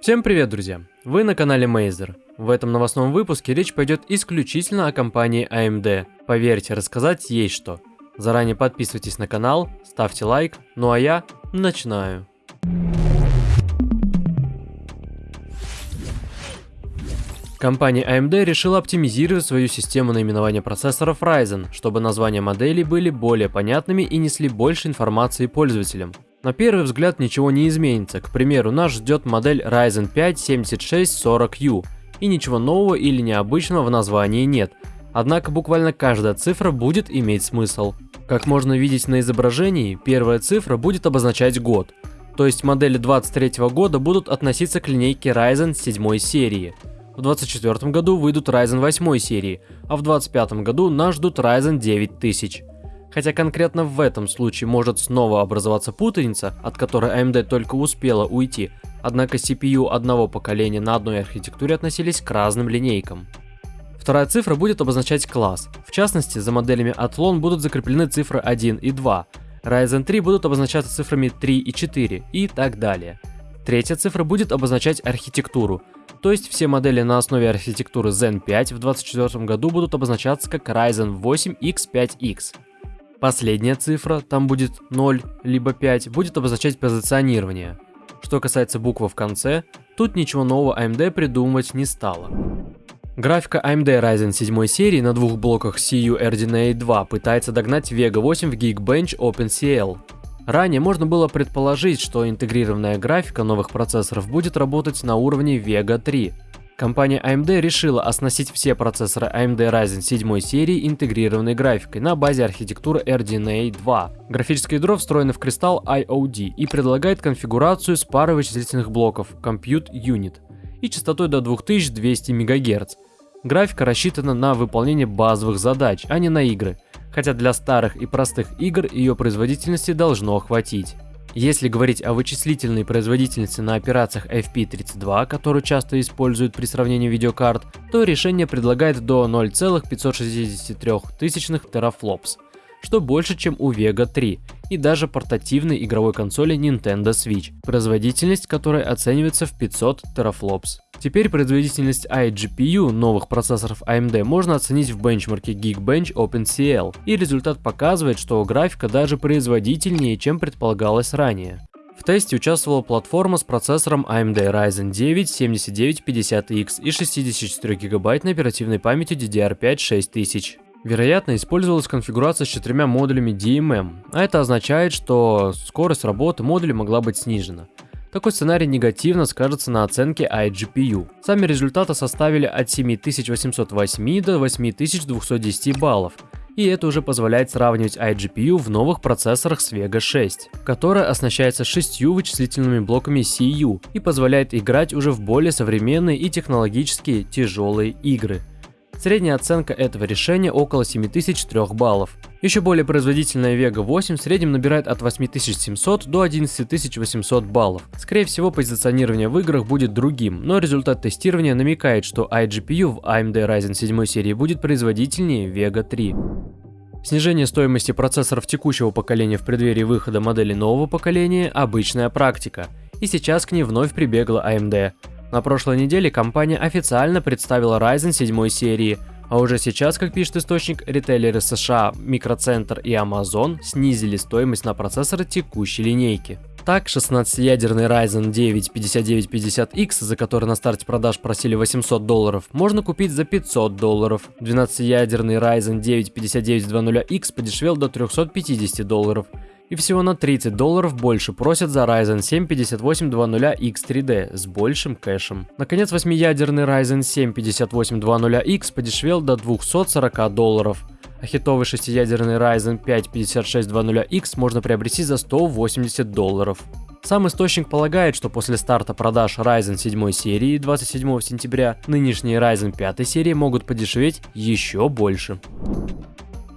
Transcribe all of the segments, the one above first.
Всем привет, друзья! Вы на канале Мейзер. В этом новостном выпуске речь пойдет исключительно о компании AMD. Поверьте, рассказать есть что. Заранее подписывайтесь на канал, ставьте лайк, ну а я начинаю. Компания AMD решила оптимизировать свою систему наименования процессоров Ryzen, чтобы названия моделей были более понятными и несли больше информации пользователям. На первый взгляд ничего не изменится, к примеру, нас ждет модель Ryzen 5 7640U, и ничего нового или необычного в названии нет, однако буквально каждая цифра будет иметь смысл. Как можно видеть на изображении, первая цифра будет обозначать год, то есть модели 23 года будут относиться к линейке Ryzen 7 серии. В 2024 году выйдут Ryzen 8 серии, а в 2025 году нас ждут Ryzen 9000. Хотя конкретно в этом случае может снова образоваться путаница, от которой AMD только успела уйти, однако CPU одного поколения на одной архитектуре относились к разным линейкам. Вторая цифра будет обозначать класс. В частности, за моделями Athlon будут закреплены цифры 1 и 2, Ryzen 3 будут обозначаться цифрами 3 и 4 и так далее. Третья цифра будет обозначать архитектуру, то есть все модели на основе архитектуры Zen 5 в 2024 году будут обозначаться как Ryzen 8 X5X. Последняя цифра, там будет 0 либо 5, будет обозначать позиционирование. Что касается буквы в конце, тут ничего нового AMD придумывать не стало. Графика AMD Ryzen 7 серии на двух блоках CU RDNA 2 пытается догнать Vega 8 в Geekbench OpenCL. Ранее можно было предположить, что интегрированная графика новых процессоров будет работать на уровне Vega 3, Компания AMD решила оснастить все процессоры AMD Ryzen 7 серии интегрированной графикой на базе архитектуры RDNA 2. Графическое ядро встроено в кристалл IOD и предлагает конфигурацию с парой вычислительных блоков Compute Unit и частотой до 2200 МГц. Графика рассчитана на выполнение базовых задач, а не на игры, хотя для старых и простых игр ее производительности должно хватить. Если говорить о вычислительной производительности на операциях FP32, которую часто используют при сравнении видеокарт, то решение предлагает до 0,563 терафлопс, что больше, чем у Vega 3 и даже портативной игровой консоли Nintendo Switch, производительность которой оценивается в 500 терафлопс. Теперь производительность iGPU новых процессоров AMD можно оценить в бенчмарке Geekbench OpenCL, и результат показывает, что графика даже производительнее, чем предполагалось ранее. В тесте участвовала платформа с процессором AMD Ryzen 9 7950X и 64 гигабайтной оперативной памятью DDR5 6000. Вероятно, использовалась конфигурация с четырьмя модулями DMM, а это означает, что скорость работы модуля могла быть снижена. Такой сценарий негативно скажется на оценке iGPU. Сами результаты составили от 7808 до 8210 баллов, и это уже позволяет сравнивать iGPU в новых процессорах с Vega 6, которая оснащается шестью вычислительными блоками CU и позволяет играть уже в более современные и технологически тяжелые игры. Средняя оценка этого решения около 7003 баллов. Еще более производительная Vega 8 в среднем набирает от 8700 до 11800 баллов. Скорее всего, позиционирование в играх будет другим, но результат тестирования намекает, что iGPU в AMD Ryzen 7 серии будет производительнее Vega 3. Снижение стоимости процессоров текущего поколения в преддверии выхода модели нового поколения – обычная практика, и сейчас к ней вновь прибегла AMD. На прошлой неделе компания официально представила Ryzen 7 серии, а уже сейчас, как пишет источник, ритейлеры США, Микроцентр и Amazon снизили стоимость на процессоры текущей линейки. Так, 16-ядерный Ryzen 9 5950X, за который на старте продаж просили 800 долларов, можно купить за 500 долларов. 12-ядерный Ryzen 9 5920X подешевел до 350 долларов и всего на 30 долларов больше просят за Ryzen 7 5820X3D с большим кэшем. Наконец, 8-ядерный Ryzen 7 5820X подешевел до 240 долларов, а хитовый 6-ядерный Ryzen 5 5620X можно приобрести за 180 долларов. Сам источник полагает, что после старта продаж Ryzen 7 серии 27 сентября, нынешние Ryzen 5 серии могут подешеветь еще больше.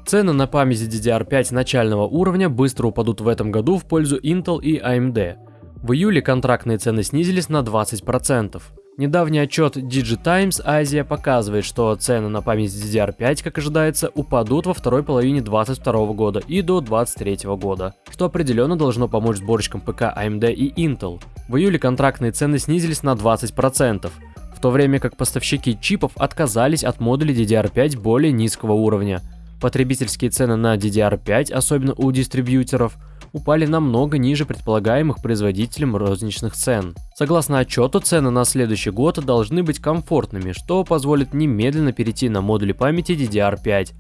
Цены на память DDR5 начального уровня быстро упадут в этом году в пользу Intel и AMD. В июле контрактные цены снизились на 20%. Недавний отчет DigiTimes Азия показывает, что цены на память DDR5, как ожидается, упадут во второй половине 2022 года и до 2023 года, что определенно должно помочь сборщикам ПК AMD и Intel. В июле контрактные цены снизились на 20%, в то время как поставщики чипов отказались от модулей DDR5 более низкого уровня. Потребительские цены на DDR5, особенно у дистрибьюторов, упали намного ниже предполагаемых производителем розничных цен. Согласно отчету, цены на следующий год должны быть комфортными, что позволит немедленно перейти на модули памяти DDR5.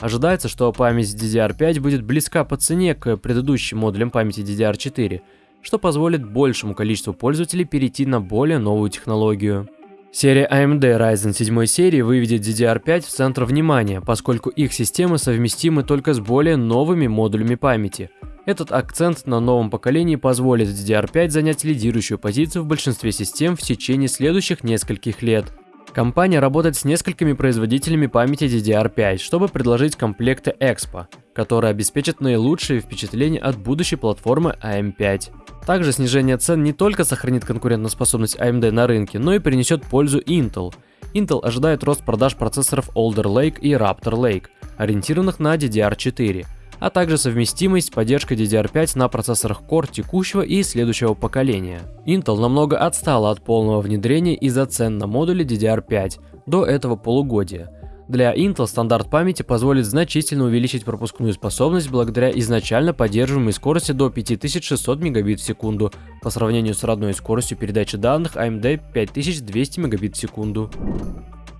Ожидается, что память DDR5 будет близка по цене к предыдущим модулям памяти DDR4, что позволит большему количеству пользователей перейти на более новую технологию. Серия AMD Ryzen 7 серии выведет DDR5 в центр внимания, поскольку их системы совместимы только с более новыми модулями памяти – этот акцент на новом поколении позволит DDR5 занять лидирующую позицию в большинстве систем в течение следующих нескольких лет. Компания работает с несколькими производителями памяти DDR5, чтобы предложить комплекты Expo, которые обеспечат наилучшие впечатления от будущей платформы AM5. Также снижение цен не только сохранит конкурентоспособность AMD на рынке, но и принесет пользу Intel. Intel ожидает рост продаж процессоров Alder Lake и Raptor Lake, ориентированных на DDR4, а также совместимость с поддержкой DDR5 на процессорах Core текущего и следующего поколения. Intel намного отстала от полного внедрения из-за цен на модули DDR5 до этого полугодия. Для Intel стандарт памяти позволит значительно увеличить пропускную способность благодаря изначально поддерживаемой скорости до 5600 мегабит в секунду по сравнению с родной скоростью передачи данных AMD 5200 мегабит в секунду.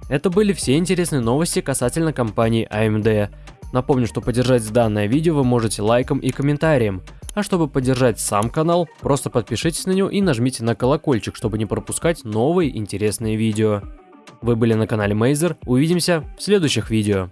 Это были все интересные новости касательно компании AMD. Напомню, что поддержать данное видео вы можете лайком и комментарием. А чтобы поддержать сам канал, просто подпишитесь на него и нажмите на колокольчик, чтобы не пропускать новые интересные видео. Вы были на канале Мейзер, увидимся в следующих видео.